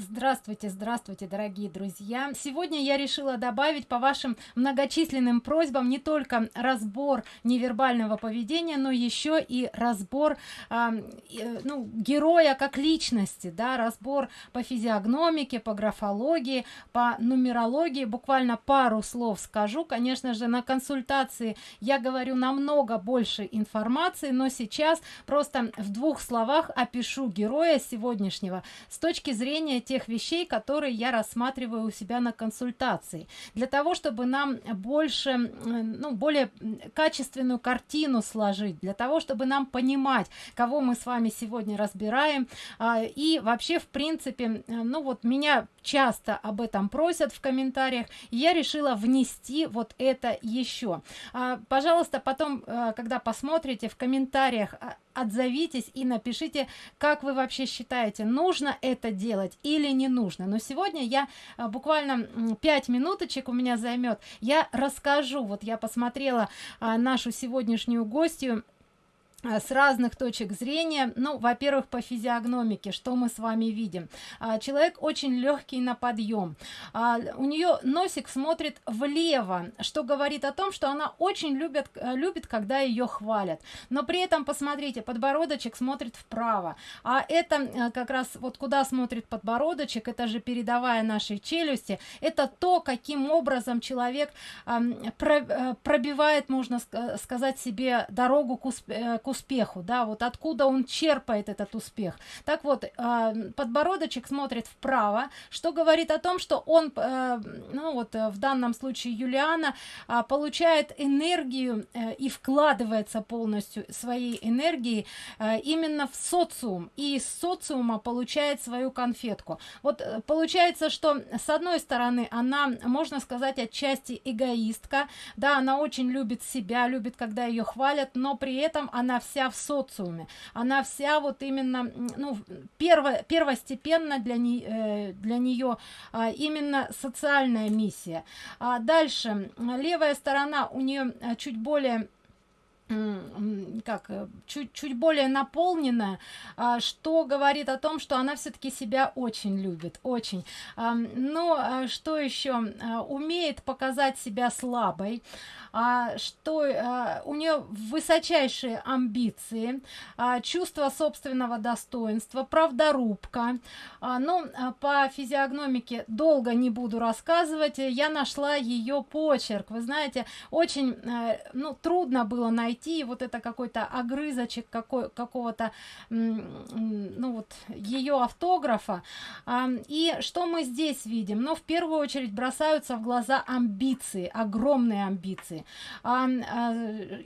Здравствуйте, здравствуйте, дорогие друзья! Сегодня я решила добавить по вашим многочисленным просьбам не только разбор невербального поведения, но еще и разбор э, ну, героя как личности, да, разбор по физиогномике, по графологии, по нумерологии. Буквально пару слов скажу. Конечно же, на консультации я говорю намного больше информации, но сейчас просто в двух словах опишу героя сегодняшнего с точки зрения тех вещей которые я рассматриваю у себя на консультации. Для того чтобы нам больше ну более качественную картину сложить для того чтобы нам понимать кого мы с вами сегодня разбираем. А, и вообще в принципе ну вот меня часто об этом просят в комментариях я решила внести вот это еще а, пожалуйста потом а, когда посмотрите в комментариях а, отзовитесь и напишите как вы вообще считаете нужно это делать или не нужно. Но сегодня я а, буквально 5 минуточек у меня займет я расскажу. Вот я посмотрела а, нашу сегодняшнюю гостью с разных точек зрения. Ну во-первых по физиогномике что мы с вами видим? А, человек очень легкий на подъем а, у нее носик смотрит влево что говорит о том что она очень любит э, любит когда ее хвалят. Но при этом посмотрите подбородочек смотрит вправо. А это э, как раз вот куда смотрит подбородочек это же передавая нашей челюсти. Это то каким образом человек э, пробивает можно сказать себе дорогу к, к успеху да вот откуда он черпает этот успех. Так вот э, подбородочек смотрит вправо что говорит о том что он э, ну вот э, в данном случае юлиана э, получает энергию э, и вкладывается полностью своей энергии именно в социум. И из социума получает свою конфетку. Вот получается что с одной стороны она можно сказать отчасти эгоистка. Да она очень любит себя любит когда ее хвалят но при этом она вся в социуме. Она вся вот именно ну перво первостепенно для не э, для нее а, именно социальная миссия. А дальше левая сторона у нее а, чуть более как чуть чуть более наполненная а, что говорит о том что она все-таки себя очень любит очень. Но что еще умеет показать себя слабой а, что а, у нее высочайшие амбиции а, чувство собственного достоинства правдорубка. А, ну а, по физиогномике долго не буду рассказывать я нашла ее почерк. Вы знаете очень а, ну трудно было найти вот это какой-то огрызочек какой какого-то ну вот ее автографа. И что мы здесь видим? Но ну, в первую очередь бросаются в глаза амбиции огромные амбиции. А,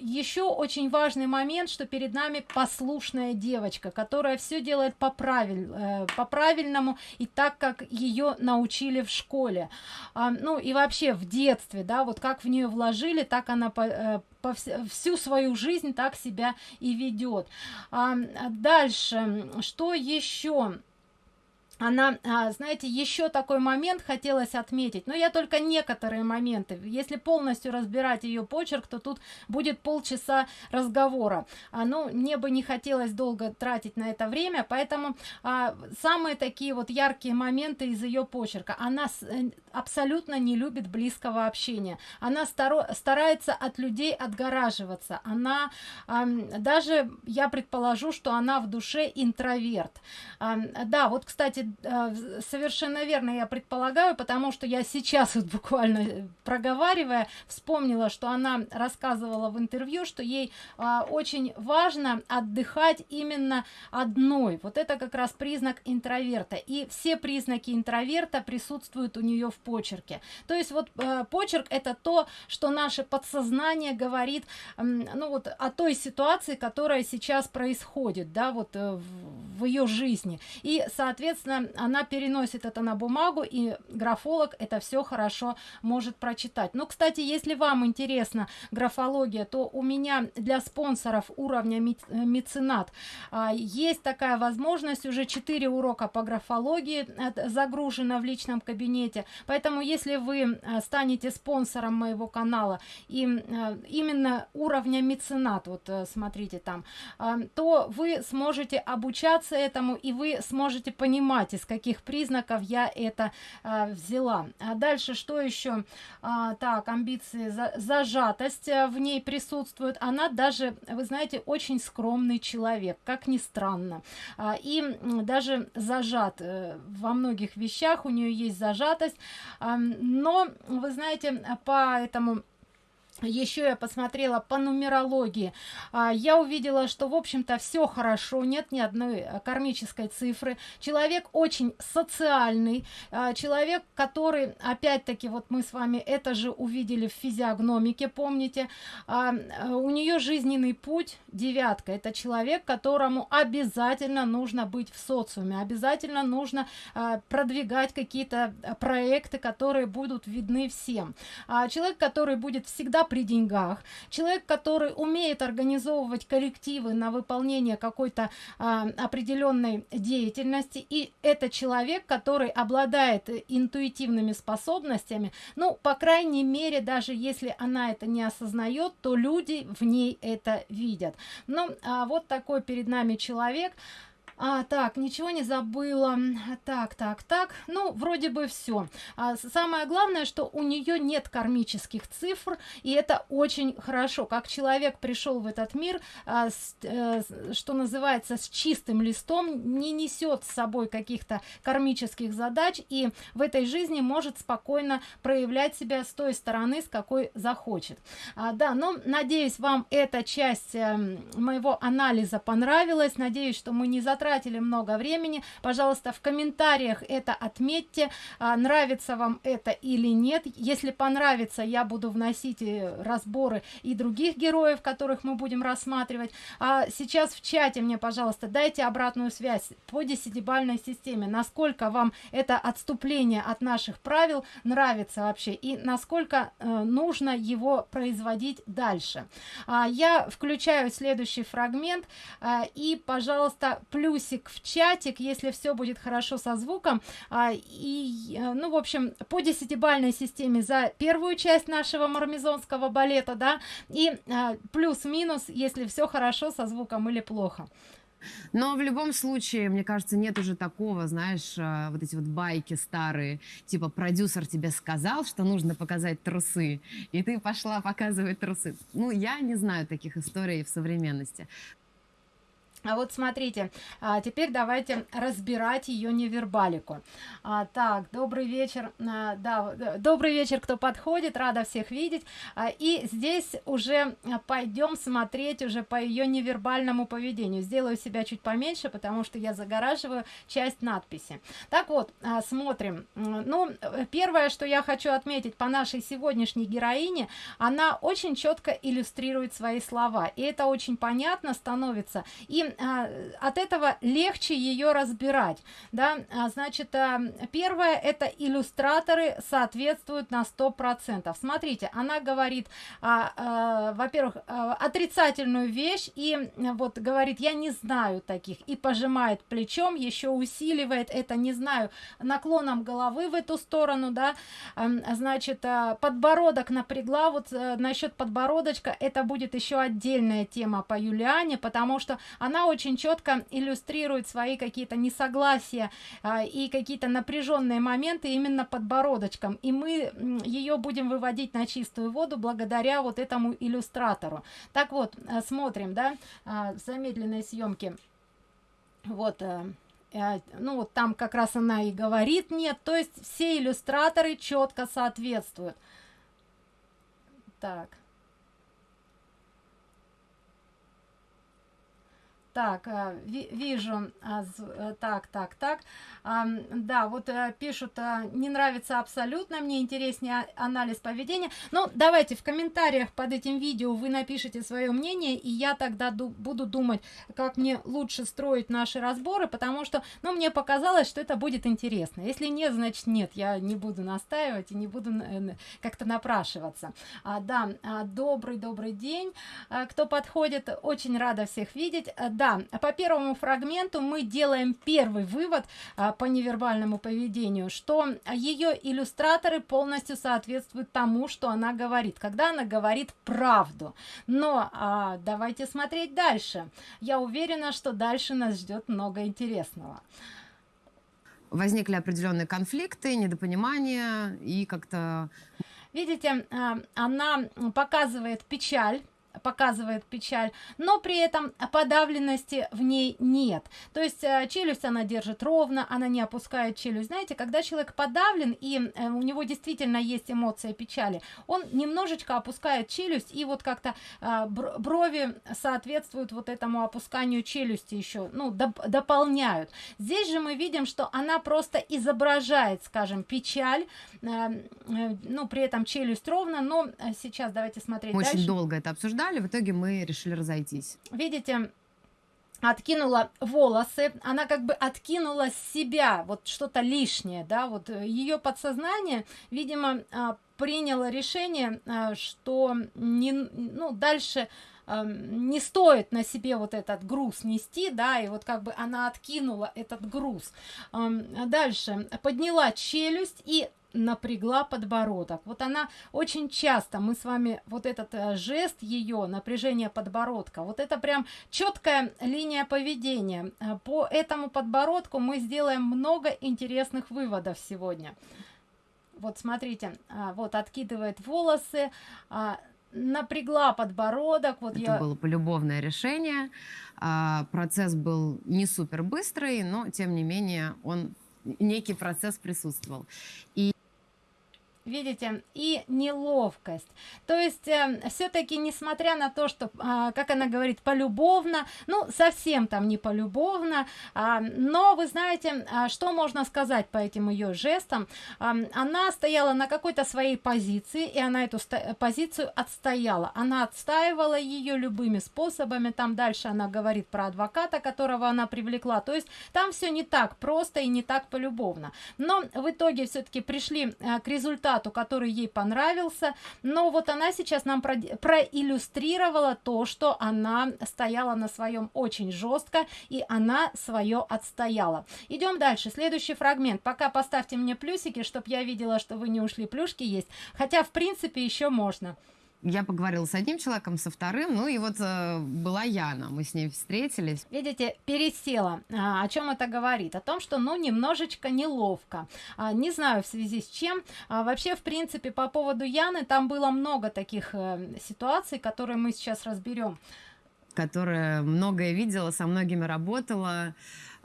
еще очень важный момент что перед нами послушная девочка которая все делает по правиль э, по правильному и так как ее научили в школе. Ну и вообще в детстве да вот как в нее вложили так она э, всю свою жизнь так себя и ведет а, дальше что еще она а, знаете еще такой момент хотелось отметить но я только некоторые моменты. Если полностью разбирать ее почерк то тут будет полчаса разговора. А, ну мне бы не хотелось долго тратить на это время поэтому а, самые такие вот яркие моменты из ее почерка. Она с, э, абсолютно не любит близкого общения. Она старо, старается от людей отгораживаться. Она а, даже я предположу что она в душе интроверт. А, да вот кстати совершенно верно я предполагаю потому что я сейчас вот буквально э, проговаривая вспомнила что она рассказывала в интервью что ей а, очень важно отдыхать именно одной. Вот это как раз признак интроверта. И все признаки интроверта присутствуют у нее в почерке. То есть вот а, почерк это то что наше подсознание говорит ну вот о той ситуации которая сейчас происходит да вот в, в ее жизни. И соответственно она переносит это на бумагу и графолог это все хорошо может прочитать. Но кстати если вам интересна графология то у меня для спонсоров уровня меценат а, есть такая возможность уже 4 урока по графологии загружено в личном кабинете. Поэтому если вы а, станете спонсором моего канала и именно уровня меценат вот э, смотрите там то вы сможете обучаться этому и вы сможете понимать понимать из каких признаков я это а, взяла. А дальше что еще? А, так амбиции за, зажатость а, в ней присутствует. Она даже вы знаете очень скромный человек как ни странно. А, и даже зажат а, во многих вещах у нее есть зажатость. А, но вы знаете по этому еще я посмотрела по нумерологии. А, я увидела что в общем-то все хорошо нет ни одной э, кармической цифры. Человек очень социальный а, человек который опять-таки вот мы с вами это же увидели в физиогномике помните а, э, у нее жизненный путь девятка. Это человек которому обязательно нужно быть в социуме обязательно нужно продвигать какие-то э, проекты которые будут видны всем. Человек который будет всегда при деньгах. Человек который умеет организовывать коллективы на выполнение какой-то а, определенной деятельности и это человек который обладает интуитивными способностями ну по крайней мере даже если она это не осознает то люди в ней это видят. Ну а вот такой перед нами человек а, так, ничего не забыла. Так, так, так. Ну, вроде бы все. А, самое главное, что у нее нет кармических цифр, и это очень хорошо. Как человек пришел в этот мир, а, с, э, что называется, с чистым листом, не несет с собой каких-то кармических задач, и в этой жизни может спокойно проявлять себя с той стороны, с какой захочет. А, да, но надеюсь, вам эта часть э, моего анализа понравилась. Надеюсь, что мы не затратили потратили много времени. Пожалуйста в комментариях это отметьте а, нравится вам это или нет. Если понравится я буду вносить э, разборы и других героев которых мы будем рассматривать. А сейчас в чате мне пожалуйста дайте обратную связь по десятибальной системе. Насколько вам это отступление от наших правил нравится вообще? И насколько э, нужно его производить дальше? А, я включаю следующий фрагмент а, и пожалуйста плюс плюсик в чатик, если все будет хорошо со звуком. А, и, э, ну, в общем, по десятибальной системе за первую часть нашего мармезонского балета, да, и а, плюс-минус, если все хорошо со звуком или плохо. Но в любом случае, мне кажется, нет уже такого, знаешь, э, вот эти вот байки старые, типа продюсер тебе сказал, что нужно показать трусы, и ты пошла показывать трусы. Ну, я не знаю таких историй в современности. А вот смотрите, а, теперь давайте разбирать ее невербалику. А, так, добрый вечер, а, да, добрый вечер, кто подходит, рада всех видеть. А, и здесь уже пойдем смотреть уже по ее невербальному поведению. Сделаю себя чуть поменьше, потому что я загораживаю часть надписи. Так вот, а, смотрим. Ну, первое, что я хочу отметить по нашей сегодняшней героине, она очень четко иллюстрирует свои слова. И это очень понятно становится. И а, от этого легче ее разбирать да. А, значит а, первое это иллюстраторы соответствуют на сто процентов. Смотрите она говорит а, а, во-первых а, отрицательную вещь и вот говорит я не знаю таких и пожимает плечом еще усиливает это не знаю наклоном головы в эту сторону да. А, значит а, подбородок напрягла вот а, насчет подбородочка это будет еще отдельная тема по юлиане потому что она очень четко иллюстрирует свои какие-то несогласия а, и какие-то напряженные моменты именно подбородочком. И мы ее будем выводить на чистую воду благодаря вот этому иллюстратору. Так вот а, смотрим да а, в замедленной съемке вот ну вот там как раз она и говорит нет то есть все иллюстраторы четко соответствуют. Так так э, вижу а, э, так так так. Да вот э, пишут не нравится абсолютно мне интереснее анализ поведения ну давайте в комментариях под этим видео вы напишите свое мнение и я тогда буду думать как мне лучше строить наши разборы потому что ну мне показалось что это будет интересно. Если нет значит нет я не буду настаивать и не буду как-то напрашиваться. А, да а, добрый добрый день. Кто подходит очень рада всех видеть да по первому фрагменту мы делаем первый вывод а, по невербальному поведению что ее иллюстраторы полностью соответствуют тому что она говорит когда она говорит правду. Но а, давайте смотреть дальше. Я уверена что дальше нас ждет много интересного. Возникли определенные конфликты, недопонимания и как-то... Видите, а, она показывает печаль, показывает печаль, но при этом подавленности в ней нет. То есть э, челюсть она держит ровно, она не опускает челюсть. Знаете, когда человек подавлен и э, у него действительно есть эмоция печали, он немножечко опускает челюсть и вот как-то э, брови соответствуют вот этому опусканию челюсти еще, ну, доп дополняют. Здесь же мы видим, что она просто изображает, скажем, печаль, ну, при этом челюсть ровно, но сейчас давайте смотреть Очень дальше. долго это обсуждали обсуждали, в итоге мы решили разойтись. Видите, откинула волосы, она как бы откинула с себя вот что-то лишнее, да, вот э, ее подсознание, видимо, а, приняло решение, а, что не, ну, дальше не стоит на себе вот этот груз нести, да, и вот как бы она откинула этот груз. Дальше подняла челюсть и напрягла подбородок. Вот она очень часто, мы с вами, вот этот э, жест ее, напряжение подбородка, вот это прям четкая линия поведения. Э, по этому подбородку мы сделаем много интересных выводов сегодня. Вот смотрите, а, вот откидывает волосы, а, напрягла подбородок. Вот Это я... было полюбовное решение. А, процесс был не супер быстрый, но тем не менее он некий процесс присутствовал. И видите и неловкость. То есть э, все-таки несмотря на то что э, как она говорит полюбовно ну совсем там не полюбовно э, но вы знаете э, что можно сказать по этим ее жестам? Э, она стояла на какой-то своей позиции и она эту позицию отстояла. Она отстаивала ее любыми способами. Там дальше она говорит про адвоката которого она привлекла. То есть там все не так просто и не так полюбовно. Но в итоге все-таки пришли э, к результату результату, который ей понравился. Но вот она сейчас нам про проиллюстрировала то, что она стояла на своем очень жестко, и она свое отстояла. Идем дальше. Следующий фрагмент. Пока поставьте мне плюсики, чтобы я видела, что вы не ушли. Плюшки есть. Хотя, в принципе, еще можно я поговорила с одним человеком, со вторым, ну и вот э, была Яна, мы с ней встретились. Видите, пересела. А, о чем это говорит? О том, что, ну, немножечко неловко. А, не знаю в связи с чем. А, вообще, в принципе, по поводу Яны, там было много таких э, ситуаций, которые мы сейчас разберем. Которая многое видела, со многими работала,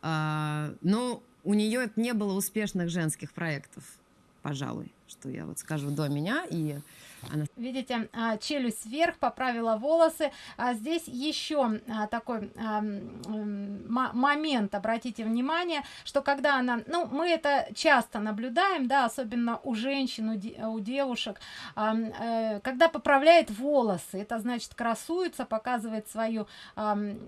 э, но у нее не было успешных женских проектов, пожалуй, что я вот скажу до меня, и. Видите, а, челюсть вверх, поправила волосы. А здесь еще а, такой момент, обратите внимание, что когда она, ну, мы это часто наблюдаем, да, особенно у женщин, у девушек, э, когда поправляет волосы, это значит красуется, показывает свою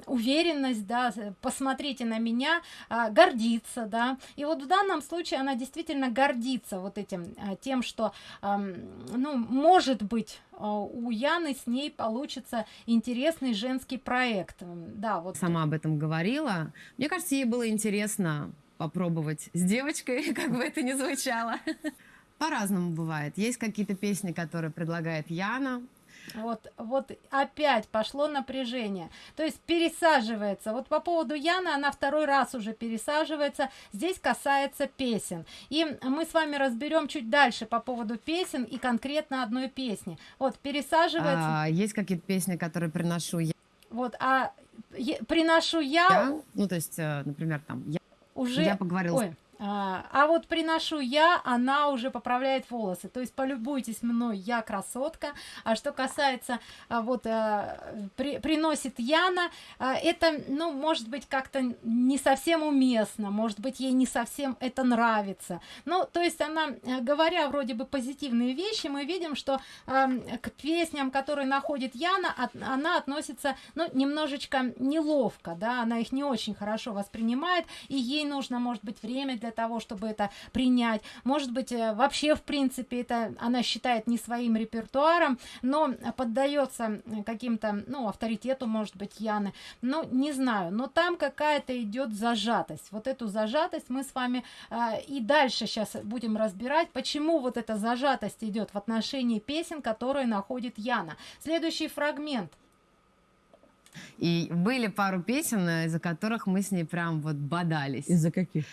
уверенность, да, посмотрите на меня, гордится, да, и вот в данном случае она действительно гордится вот этим, тем, что, ну, может может быть а, у Яны с ней получится интересный женский проект. Да вот сама об этом говорила. Мне кажется ей было интересно попробовать с девочкой как бы это ни звучало. По-разному бывает. Есть какие-то песни которые предлагает Яна вот вот опять пошло напряжение. То есть пересаживается. Вот по поводу яны она второй раз уже пересаживается. Здесь касается песен. И мы с вами разберем чуть дальше по поводу песен и конкретно одной песни. Вот пересаживается. А, есть какие-то песни которые приношу я? Вот а приношу я, я? ну то есть э, например там я уже я поговорила Ой. А, а вот приношу я, она уже поправляет волосы. То есть полюбуйтесь мной, я красотка. А что касается а, вот а, при, приносит Яна, а, это, ну, может быть, как-то не совсем уместно, может быть, ей не совсем это нравится. Ну, то есть она, э, говоря вроде бы позитивные вещи, мы видим, что а, к песням, которые находит Яна, от, она относится, ну, немножечко неловко, да, она их не очень хорошо воспринимает, и ей нужно, может быть, время для для того чтобы это принять. Может быть э, вообще в принципе это она считает не своим репертуаром но поддается каким-то ну авторитету может быть яны. Ну не знаю но там какая-то идет зажатость. Вот эту зажатость мы с вами э, и дальше сейчас будем разбирать почему вот эта зажатость идет в отношении песен которые находит яна. Следующий фрагмент. И были пару песен, из-за которых мы с ней прям вот бодались. Из-за каких?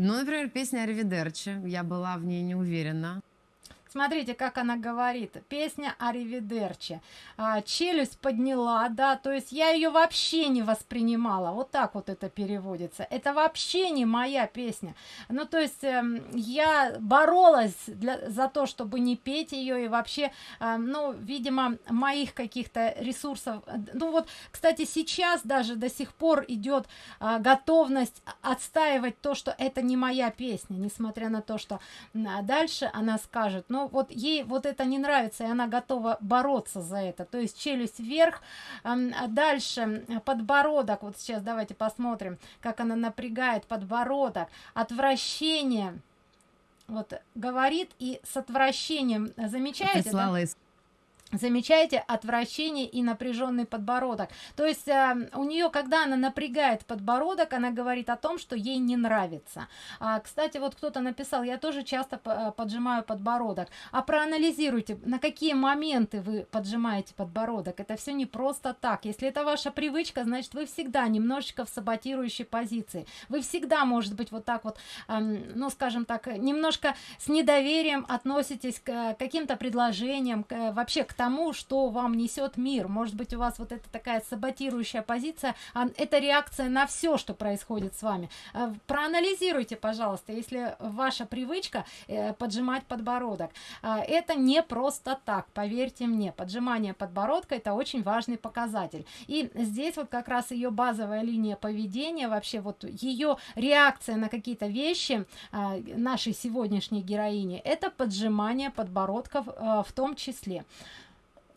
Ну, например, песня «Аривидерчи». Я была в ней не уверена. Смотрите, как она говорит. Песня Аривидерчи. А, челюсть подняла, да, то есть я ее вообще не воспринимала. Вот так вот это переводится. Это вообще не моя песня. Ну, то есть э, я боролась для, за то, чтобы не петь ее и вообще, э, ну, видимо, моих каких-то ресурсов. Ну, вот, кстати, сейчас даже до сих пор идет э, готовность отстаивать то, что это не моя песня, несмотря на то, что дальше она скажет, ну, вот ей вот это не нравится, и она готова бороться за это. То есть челюсть вверх, а дальше подбородок, вот сейчас давайте посмотрим, как она напрягает подбородок, отвращение, вот говорит и с отвращением, замечаете? Да? Замечаете отвращение и напряженный подбородок. То есть э, у нее, когда она напрягает подбородок, она говорит о том, что ей не нравится. А, кстати, вот кто-то написал, я тоже часто э, поджимаю подбородок. А проанализируйте, на какие моменты вы поджимаете подбородок. Это все не просто так. Если это ваша привычка, значит вы всегда немножечко в саботирующей позиции. Вы всегда, может быть, вот так вот, э, ну скажем так, немножко с недоверием относитесь к э, каким-то предложениям, к, э, вообще к тому, что вам несет мир. Может быть, у вас вот эта такая саботирующая позиция, а это реакция на все, что происходит с вами. А, проанализируйте, пожалуйста, если ваша привычка э, поджимать подбородок. А, это не просто так, поверьте мне. Поджимание подбородка это очень важный показатель. И здесь вот как раз ее базовая линия поведения, вообще вот ее реакция на какие-то вещи а, нашей сегодняшней героини, это поджимание подбородков в том числе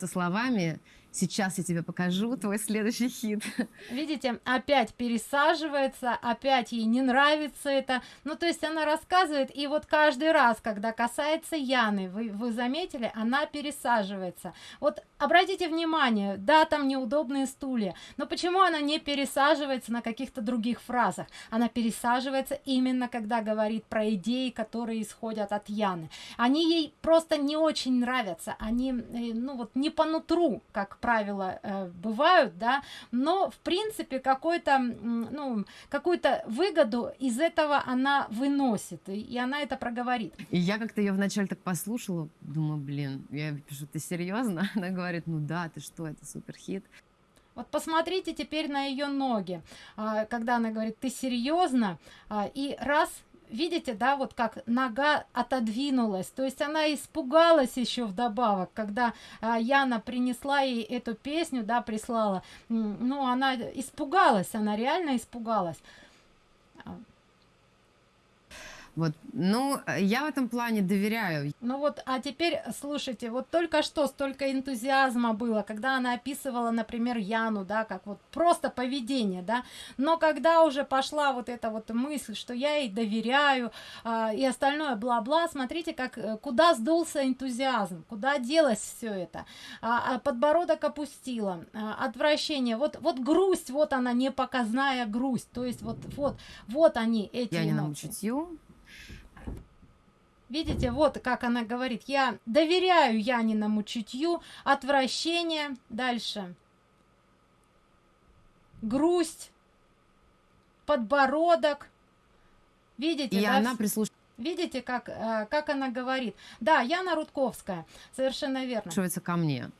словами Сейчас я тебе покажу твой следующий хит. Видите, опять пересаживается, опять ей не нравится это. Ну, то есть она рассказывает, и вот каждый раз, когда касается Яны, вы, вы заметили, она пересаживается. Вот обратите внимание, да, там неудобные стулья, но почему она не пересаживается на каких-то других фразах? Она пересаживается именно, когда говорит про идеи, которые исходят от Яны. Они ей просто не очень нравятся, они, э, ну, вот не по нутру, как правила э, бывают, да, но в принципе какой-то, ну, какую-то выгоду из этого она выносит, и, и она это проговорит. И я как-то ее вначале так послушала, думаю, блин, я пишу, ты серьезно? Она говорит, ну да, ты что, это супер хит. Вот посмотрите теперь на ее ноги, а, когда она говорит, ты серьезно, а, и раз видите, да, вот как нога отодвинулась, то есть она испугалась еще вдобавок, когда а, Яна принесла ей эту песню, да, прислала, ну, она испугалась, она реально испугалась. Вот, ну, я в этом плане доверяю. Ну вот, а теперь слушайте, вот только что столько энтузиазма было, когда она описывала, например, Яну, да, как вот просто поведение, да, но когда уже пошла вот эта вот мысль, что я ей доверяю а, и остальное бла-бла, смотрите, как э, куда сдулся энтузиазм, куда делось все это, а, а подбородок опустила, а, отвращение, вот, вот грусть, вот она непоказная грусть, то есть вот, вот, вот они эти я эмоции. не чутью, Видите, вот как она говорит, я доверяю Яниному чутью, отвращение, дальше, грусть, подбородок, видите, и да, она прислушивается. Видите, как, э, как она говорит? Да, Яна Рудковская, совершенно верно. Прислушивается ко мне.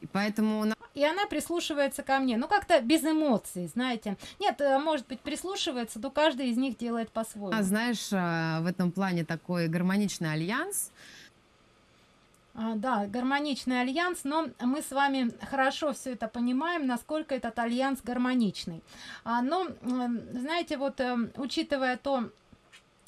И поэтому и она прислушивается ко мне. Ну, как-то без эмоций, знаете. Нет, э, может быть, прислушивается, но каждый из них делает по-своему. А знаешь, э, в этом плане такой гармоничный альянс, а, да, гармоничный альянс, но мы с вами хорошо все это понимаем, насколько этот альянс гармоничный. А, но, знаете, вот учитывая то,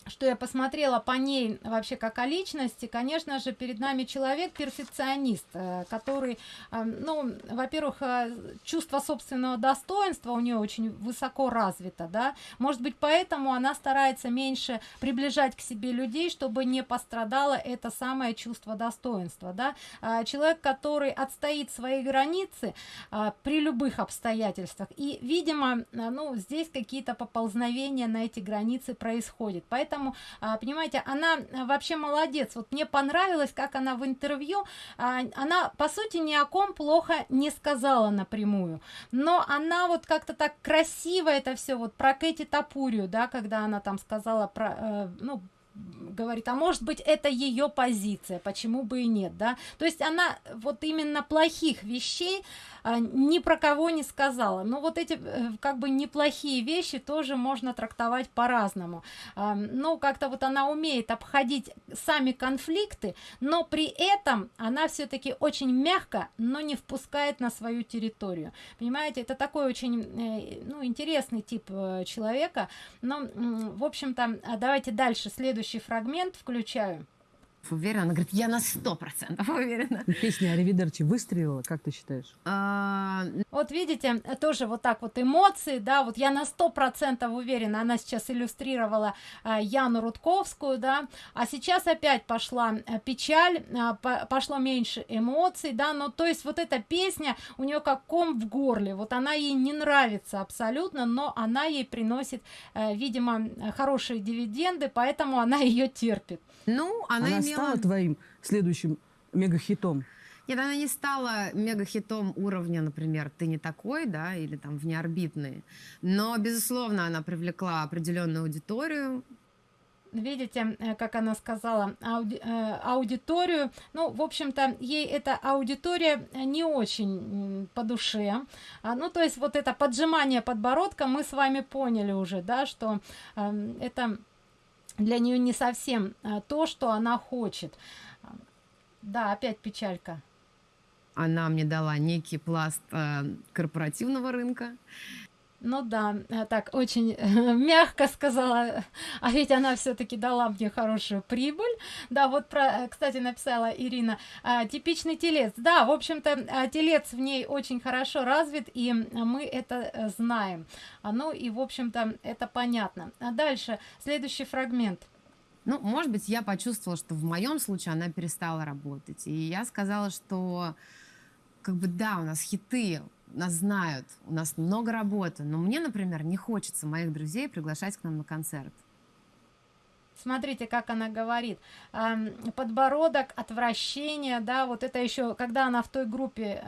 что я посмотрела по ней вообще как о личности, конечно же, перед нами человек-перфекционист, э, который, э, ну, во-первых, э, чувство собственного достоинства у нее очень высоко развито, да, может быть, поэтому она старается меньше приближать к себе людей, чтобы не пострадало это самое чувство достоинства, да, человек, который отстоит свои границы при любых обстоятельствах, и, видимо, ну, здесь какие-то поползновения на эти границы происходят, поэтому поэтому а, понимаете она вообще молодец. Вот мне понравилось как она в интервью а, она по сути ни о ком плохо не сказала напрямую. Но она вот как-то так красиво это все вот про Кэти Тапурию да когда она там сказала про э, ну говорит а может быть это ее позиция почему бы и нет да. То есть она вот именно плохих вещей ни про кого не сказала. Но вот эти э, как бы неплохие вещи тоже можно трактовать по-разному. А, ну как-то вот она умеет обходить сами конфликты но при этом она все-таки очень мягко но не впускает на свою территорию. Понимаете это такой очень э, ну интересный тип э, человека. Но в общем-то давайте дальше следующий фрагмент включаю уверена? Она говорит, я на сто процентов уверена. Песня Аривидерчи выстрелила, как ты считаешь? А, вот видите, тоже вот так вот эмоции, да, вот я на сто процентов уверена, она сейчас иллюстрировала а, Яну Рудковскую, да, а сейчас опять пошла а, печаль, а, по, пошло меньше эмоций, да, но то есть вот эта песня у нее как ком в горле, вот она ей не нравится абсолютно, но она ей приносит, а, видимо, хорошие дивиденды, поэтому она ее терпит. Ну, она, Она имела... стала твоим следующим мегахитом? Нет, она не стала мегахитом уровня, например, «Ты не такой», да, или там «Внеорбитные». Но, безусловно, она привлекла определенную аудиторию, видите э, как она сказала ауди, э, аудиторию ну в общем-то ей эта аудитория не очень по душе а, ну то есть вот это поджимание подбородка мы с вами поняли уже да что э, это для нее не совсем а, то что она хочет. Да опять печалька. Она мне дала некий пласт э, корпоративного рынка ну да э, так очень э, мягко сказала а ведь она все-таки дала мне хорошую прибыль. Да вот про э, кстати написала ирина а, типичный телец. Да в общем-то телец в ней очень хорошо развит и мы это знаем. А, ну и в общем-то это понятно. А дальше следующий фрагмент. Ну, может быть, я почувствовала, что в моем случае она перестала работать. И я сказала, что как бы да, у нас хиты, нас знают, у нас много работы, но мне, например, не хочется моих друзей приглашать к нам на концерт смотрите как она говорит. Подбородок отвращение да вот это еще когда она в той группе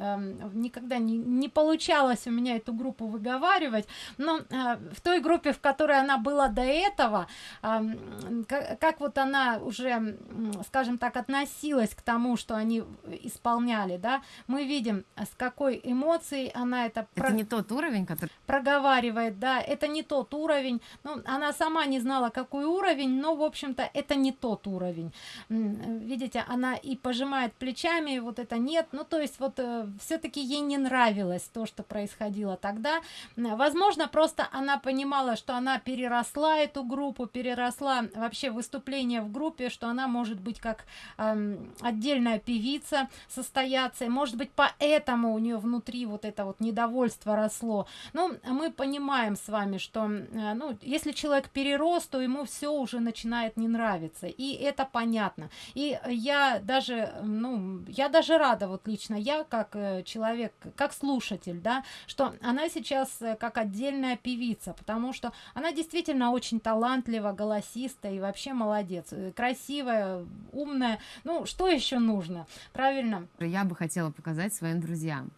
никогда не, не получалось у меня эту группу выговаривать но э, в той группе в которой она была до этого как, как вот она уже скажем так относилась к тому что они исполняли да мы видим с какой эмоцией она это это про... не тот уровень который проговаривает да это не тот уровень. Ну она сама не знала какой уровень но в общем-то это не тот уровень. Видите она и пожимает плечами вот это нет ну то есть вот э, все-таки ей не нравилось то что происходило тогда. Возможно просто она понимала что она переросла эту группу переросла вообще выступление в группе что она может быть как э, отдельная певица состояться. И может быть поэтому у нее внутри вот это вот недовольство росло. Ну мы понимаем с вами что э, ну если человек перерос то ему все уже начинает начинает не нравиться и это понятно. И я даже ну я даже рада вот лично я как э, человек как слушатель да что она сейчас э, как отдельная певица потому что она действительно очень талантлива голосиста и вообще молодец э, красивая умная. Ну что еще нужно? Правильно. Я бы хотела показать своим друзьям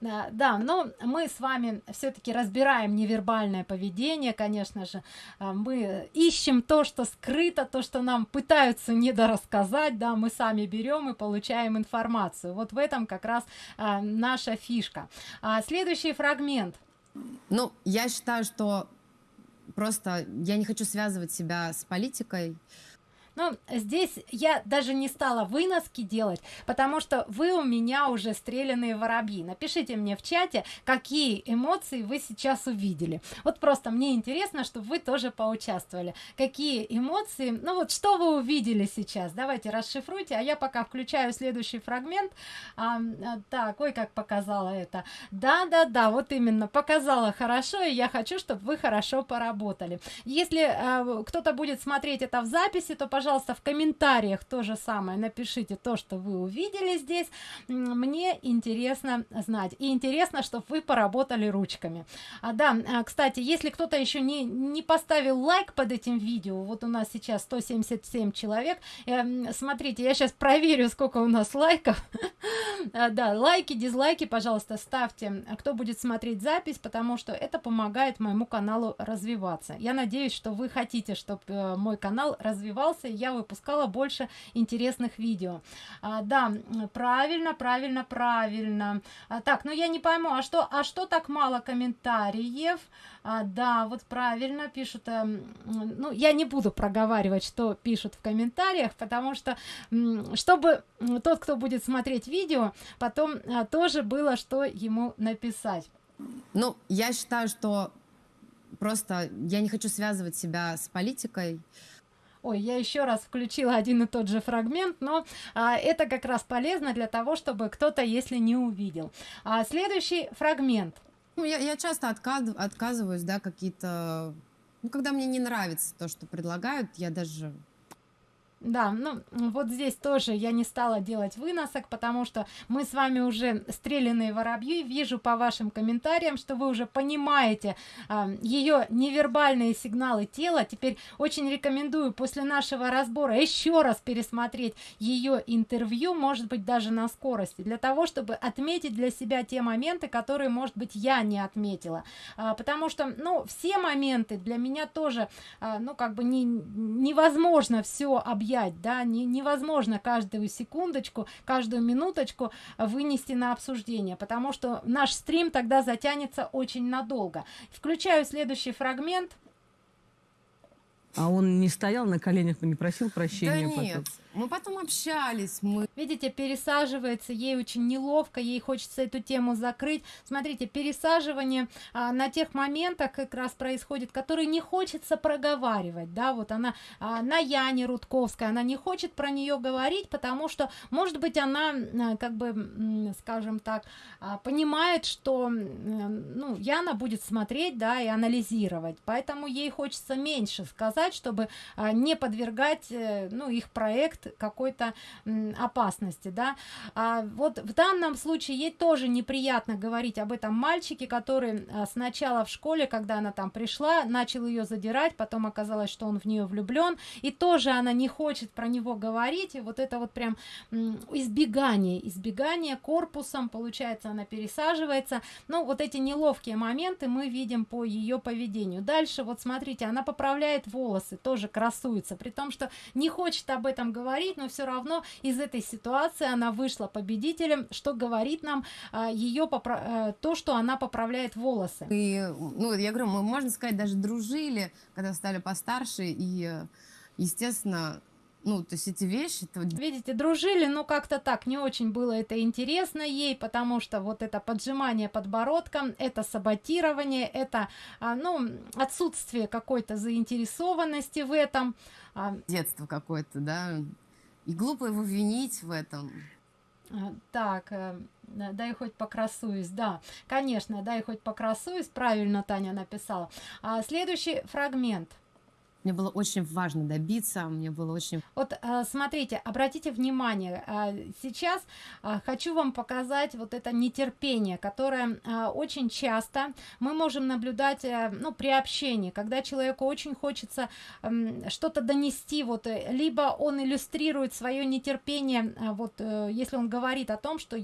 да, но мы с вами все-таки разбираем невербальное поведение, конечно же, а, мы ищем то, что скрыто, то, что нам пытаются недорассказать, да, мы сами берем и получаем информацию. Вот в этом как раз а, наша фишка. А, следующий фрагмент. Ну, я считаю, что просто я не хочу связывать себя с политикой, но здесь я даже не стала выноски делать потому что вы у меня уже стрелянные воробьи. Напишите мне в чате какие эмоции вы сейчас увидели. Вот просто мне интересно чтобы вы тоже поучаствовали. Какие эмоции? Ну вот что вы увидели сейчас? Давайте расшифруйте а я пока включаю следующий фрагмент. А, а, так ой как показала это. Да да да вот именно показала хорошо и я хочу чтобы вы хорошо поработали. Если а, кто-то будет смотреть это в записи то пожалуйста пожалуйста, в комментариях то же самое напишите то, что вы увидели здесь. Мне интересно знать. И интересно, чтобы вы поработали ручками. А, да, а, кстати, если кто-то еще не, не поставил лайк под этим видео, вот у нас сейчас 177 человек, э, смотрите, я сейчас проверю, сколько у нас лайков. А, да, лайки, дизлайки, пожалуйста, ставьте, кто будет смотреть запись, потому что это помогает моему каналу развиваться. Я надеюсь, что вы хотите, чтобы э, мой канал развивался, я выпускала больше интересных видео. А, да, правильно, правильно, правильно. А, так, ну я не пойму, а что, а что так мало комментариев? А, да, вот правильно пишут. А, ну, я не буду проговаривать, что пишут в комментариях, потому что, чтобы тот, кто будет смотреть видео, потом а, тоже было, что ему написать. Ну, я считаю, что просто я не хочу связывать себя с политикой. Ой, я еще раз включила один и тот же фрагмент, но а, это как раз полезно для того, чтобы кто-то, если не увидел. А, следующий фрагмент. Ну, я, я часто отказ, отказываюсь, да, какие-то... Ну, когда мне не нравится то, что предлагают, я даже да, ну вот здесь тоже я не стала делать выносок, потому что мы с вами уже стреляные воробьи. Вижу по вашим комментариям, что вы уже понимаете э, ее невербальные сигналы тела. Теперь очень рекомендую после нашего разбора еще раз пересмотреть ее интервью, может быть даже на скорости, для того, чтобы отметить для себя те моменты, которые, может быть, я не отметила. А, потому что, ну, все моменты для меня тоже, а, ну, как бы не, невозможно все объяснить объять, да, не, невозможно каждую секундочку, каждую минуточку вынести на обсуждение, потому что наш стрим тогда затянется очень надолго. Включаю следующий фрагмент. А он не стоял на коленях, не просил прощения? Да нет? Мы потом общались, мы... Видите, пересаживается, ей очень неловко, ей хочется эту тему закрыть. Смотрите, пересаживание а, на тех моментах как раз происходит, которые не хочется проговаривать, да, вот она а, на Яне Рудковская, она не хочет про нее говорить, потому что, может быть, она, а, как бы, скажем так, а, понимает, что, ну, Яна будет смотреть, да, и анализировать, поэтому ей хочется меньше сказать, чтобы а, не подвергать, э, ну, их проект объект какой-то опасности, да. А вот в данном случае ей тоже неприятно говорить об этом мальчике, который а, сначала в школе, когда она там пришла, начал ее задирать, потом оказалось, что он в нее влюблен, и тоже она не хочет про него говорить, и вот это вот прям избегание, избегание корпусом, получается, она пересаживается, ну, вот эти неловкие моменты мы видим по ее поведению. Дальше, вот смотрите, она поправляет волосы, тоже красуется, при том, что не хочет об этом говорить, говорить, но все равно из этой ситуации она вышла победителем, что говорит нам а, ее попра- а, то, что она поправляет волосы. И, ну, я говорю, мы, можно сказать, даже дружили, когда стали постарше, и, естественно, ну, то есть эти вещи... То... Видите, дружили, но как-то так не очень было это интересно ей, потому что вот это поджимание подбородком, это саботирование, это, а, ну, отсутствие какой-то заинтересованности в этом. А... Детство какое-то, да, и глупо его винить в этом. А, так, э, дай хоть покрасуюсь, да, конечно, дай хоть покрасуюсь, правильно Таня написала. Следующий фрагмент. Мне было очень важно добиться, мне было очень... Вот э, смотрите, обратите внимание, э, сейчас э, хочу вам показать вот это нетерпение, которое очень часто мы можем наблюдать, ну, при общении, когда человеку очень хочется что-то донести, вот, либо он иллюстрирует свое нетерпение, вот, если он говорит о том, что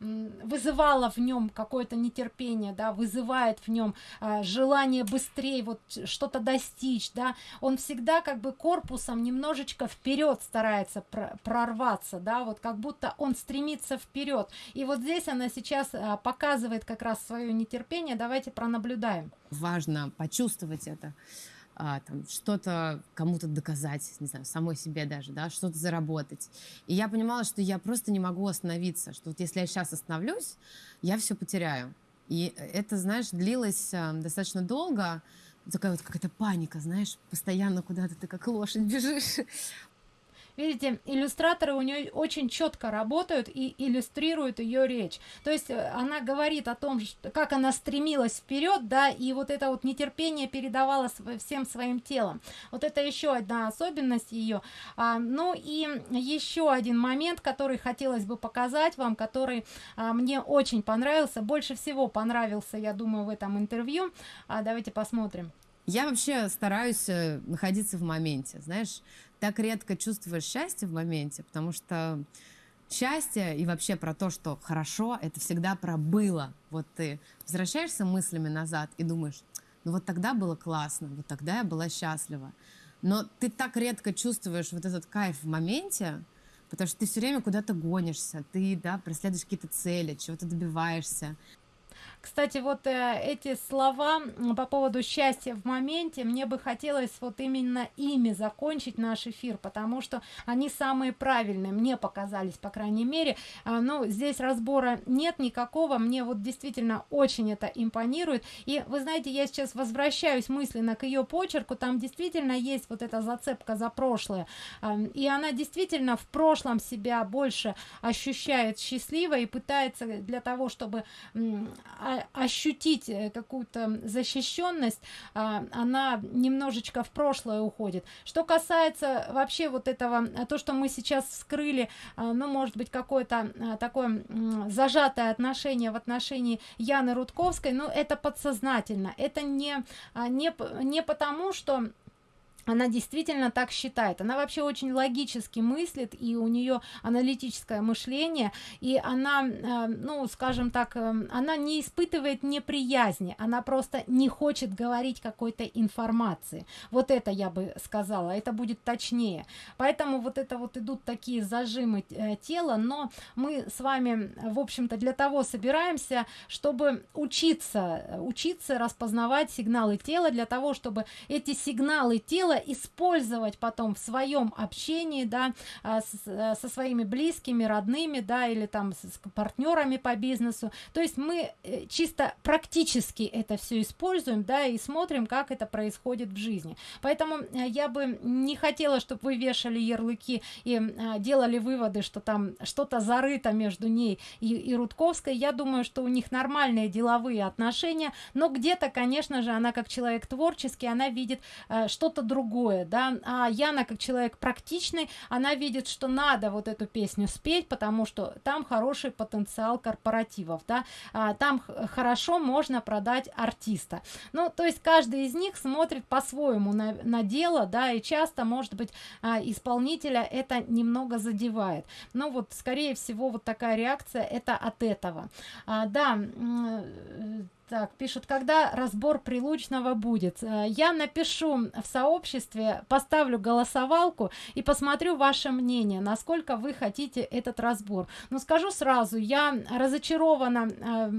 вызывало в нем какое-то нетерпение, да, вызывает в нем желание быстрее вот что-то достичь, достичь, да, он всегда как бы корпусом немножечко вперед старается прорваться, да, вот как будто он стремится вперед. И вот здесь она сейчас а, показывает как раз свое нетерпение, давайте пронаблюдаем. Важно почувствовать это а, что-то кому-то доказать, не знаю, самой себе даже, да, что-то заработать. И я понимала, что я просто не могу остановиться, что вот если я сейчас остановлюсь, я все потеряю. И это, знаешь, длилось а, достаточно долго, такая вот какая-то паника, знаешь, постоянно куда-то ты как лошадь бежишь. Видите, иллюстраторы у нее очень четко работают и иллюстрируют ее речь. То есть э, она говорит о том, что, как она стремилась вперед, да, и вот это вот нетерпение передавала всем своим телом. Вот это еще одна особенность ее. А, ну и еще один момент, который хотелось бы показать вам, который а, мне очень понравился, больше всего понравился, я думаю, в этом интервью. А, давайте посмотрим. Я вообще стараюсь э, находиться в моменте, знаешь, так редко чувствуешь счастье в моменте, потому что счастье и вообще про то, что хорошо, это всегда про было. Вот ты возвращаешься мыслями назад и думаешь, ну вот тогда было классно, вот тогда я была счастлива. Но ты так редко чувствуешь вот этот кайф в моменте, потому что ты все время куда-то гонишься, ты, да, преследуешь какие-то цели, чего-то добиваешься. Кстати, вот э, эти слова по поводу счастья в моменте, мне бы хотелось вот именно ими закончить наш эфир, потому что они самые правильные, мне показались, по крайней мере. А, ну, здесь разбора нет никакого, мне вот действительно очень это импонирует. И вы знаете, я сейчас возвращаюсь мысленно к ее почерку, там действительно есть вот эта зацепка за прошлое. А, и она действительно в прошлом себя больше ощущает счастливо и пытается для того, чтобы ощутить э, какую-то защищенность, а, она немножечко в прошлое уходит. Что касается вообще вот этого, э, то, что мы сейчас вскрыли, а, ну, может быть, какое-то а, такое зажатое отношение в отношении Яны Рудковской, ну, это подсознательно, это не, не, не потому, что она действительно так считает. Она вообще очень логически мыслит и у нее аналитическое мышление и она э, ну скажем так э, она не испытывает неприязни она просто не хочет говорить какой-то информации. Вот это я бы сказала это будет точнее. Поэтому вот это вот идут такие зажимы э, тела но мы с вами в общем-то для того собираемся чтобы учиться учиться распознавать сигналы тела для того чтобы эти сигналы тела дело использовать потом в своем общении, да, а, э, со своими близкими, родными, да, или там с партнерами по бизнесу. То есть мы э, чисто практически это все используем, да, и смотрим, как это происходит в жизни. Поэтому э, я бы не хотела, чтобы вы вешали ярлыки и делали выводы, что там что-то зарыто между ней и, и Рудковской. Я думаю, что у них нормальные деловые отношения, но где-то, конечно же, она как человек творческий, она видит что-то другое другое, да, а Яна как человек практичный, она видит, что надо вот эту песню спеть, потому что там хороший потенциал корпоративов, да, а, там хорошо можно продать артиста. Ну, то есть каждый из них смотрит по-своему на, на дело, да, и часто, может быть, а, исполнителя это немного задевает. Ну, вот, скорее всего, вот такая реакция это от этого. А, да, так, пишут, когда разбор прилучного будет. Э, я напишу в сообществе, поставлю голосовалку и посмотрю ваше мнение, насколько вы хотите этот разбор. Но скажу сразу, я разочарована э,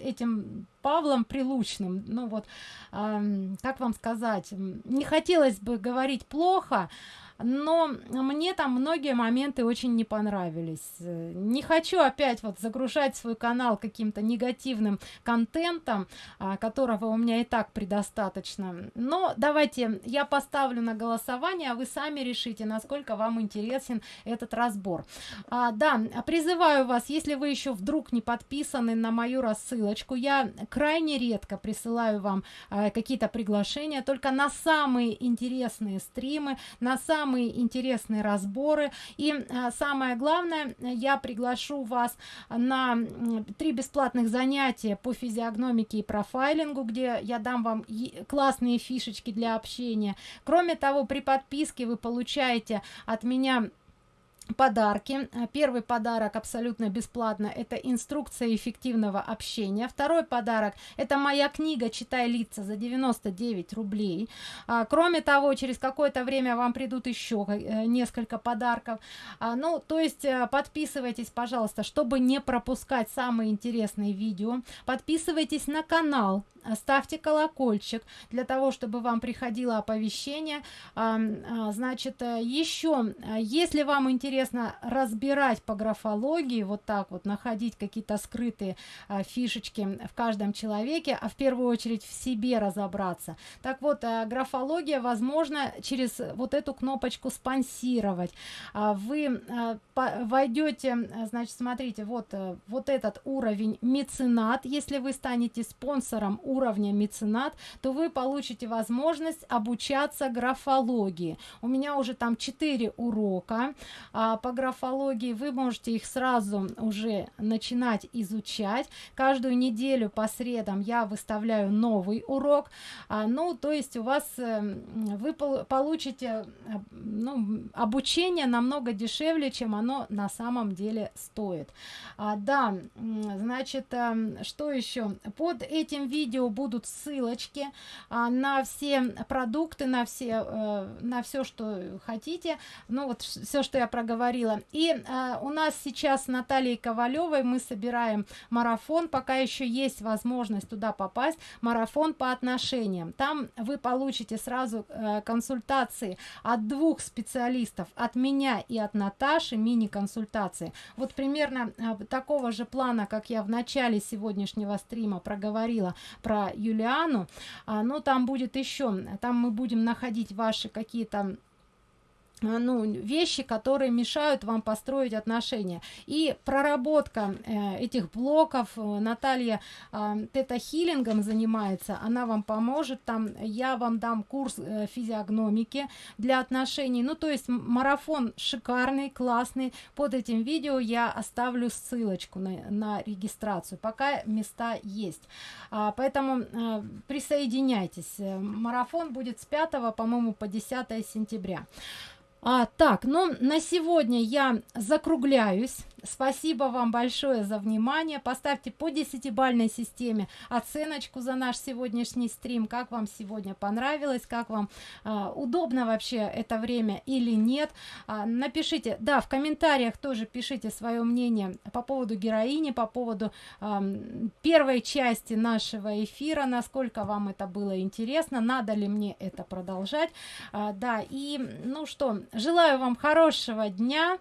этим Павлом Прилучным. Ну вот, э, как вам сказать, не хотелось бы говорить плохо, но мне там многие моменты очень не понравились. Не хочу опять вот загружать свой канал каким-то негативным контентом, а, которого у меня и так предостаточно. Но давайте я поставлю на голосование, а вы сами решите, насколько вам интересен этот разбор. А, да, призываю вас, если вы еще вдруг не подписаны на мою рассылочку, я крайне редко присылаю вам а, какие-то приглашения, только на самые интересные стримы, на самые самые интересные разборы. И а, самое главное, я приглашу вас на три бесплатных занятия по физиогномике и профайлингу, где я дам вам классные фишечки для общения. Кроме того, при подписке вы получаете от меня подарки. Первый подарок абсолютно бесплатно это инструкция эффективного общения. Второй подарок это моя книга читай лица за 99 рублей. А, кроме того через какое-то время вам придут еще э, несколько подарков. А, ну то есть э, подписывайтесь пожалуйста чтобы не пропускать самые интересные видео. Подписывайтесь на канал ставьте колокольчик для того чтобы вам приходило оповещение. А, значит э, еще если вам интересно разбирать по графологии вот так вот находить какие-то скрытые а, фишечки в каждом человеке а в первую очередь в себе разобраться. Так вот а, графология возможно через вот эту кнопочку спонсировать а, вы войдете значит смотрите вот э, вот этот уровень меценат если вы станете спонсором уровня меценат то вы получите возможность обучаться графологии. У меня уже там 4 урока а, по графологии вы можете их сразу уже начинать изучать. Каждую неделю по средам я выставляю новый урок а, ну то есть у вас э, вы получите э, ну, обучение намного дешевле чем оно на самом деле стоит. А, да значит э, что еще? Под этим видео будут ссылочки а, на все продукты на все э, на все что хотите. Ну вот все что я проговорила. И э, у нас сейчас натальей ковалевой мы собираем марафон. Пока еще есть возможность туда попасть. Марафон по отношениям. Там вы получите сразу э, консультации от двух специалистов. От меня и от наташи мини консультации вот примерно э, такого же плана как я в начале сегодняшнего стрима проговорила про юлиану. А, но там будет еще там мы будем находить ваши какие-то ну, вещи, которые мешают вам построить отношения. И проработка э, этих блоков, э, Наталья э, тета-хиллингом занимается, она вам поможет, там я вам дам курс э, физиогномики для отношений. Ну, то есть марафон шикарный, классный. Под этим видео я оставлю ссылочку на, на регистрацию, пока места есть. А, поэтому э, присоединяйтесь. Э, марафон будет с 5, по-моему, по 10 сентября. А, так, ну на сегодня я закругляюсь. Спасибо вам большое за внимание. Поставьте по десятибальной системе оценочку за наш сегодняшний стрим. Как вам сегодня понравилось, как вам э, удобно вообще это время или нет. А, напишите, да, в комментариях тоже пишите свое мнение по поводу героини, по поводу э, первой части нашего эфира, насколько вам это было интересно, надо ли мне это продолжать. А, да, и ну что, желаю вам хорошего дня,